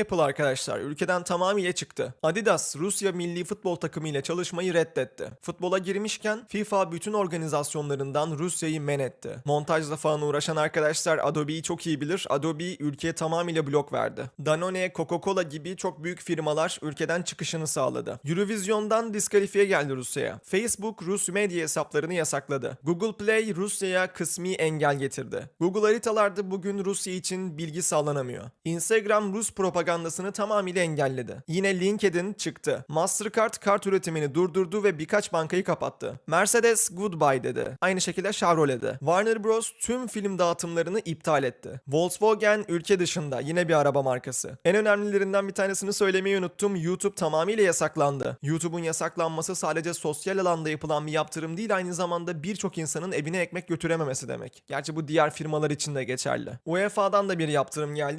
Apple arkadaşlar ülkeden tamamıyla çıktı. Adidas Rusya milli futbol takımı ile çalışmayı reddetti. Futbola girmişken FIFA bütün organizasyonlarından Rusya'yı men etti. Montajla falan uğraşan arkadaşlar Adobe'yi çok iyi bilir. Adobe ülkeye tamamıyla blok verdi. Danone, Coca-Cola gibi çok büyük firmalar ülkeden çıkışını sağladı. Eurovision'dan diskalifiye geldi Rusya'ya. Facebook Rus medya hesaplarını yasakladı. Google Play Rusya'ya kısmi engel getirdi. Google haritalarda bugün Rusya için bilgi sağlanamıyor. Instagram Rus propagandasını tamamıyla engelledi. Yine LinkedIn çıktı. Mastercard kart üretimini durdurdu ve birkaç bankayı kapattı. Mercedes goodbye dedi. Aynı şekilde Chevrolet de. Warner Bros tüm film dağıtımlarını iptal etti. Volkswagen ülke dışında yine bir araba markası. En önemlilerinden bir tanesini söylemeyi unuttum. YouTube tamamıyla yasaklandı. YouTube'un yasaklanması sadece sosyal alanda yapılan bir yaptırım değil aynı zamanda birçok insanın evine ekmek götürememesi demek. Gerçi bu diğer firmalar için de geçerli. UEFA'dan da bir yaptırım geldi.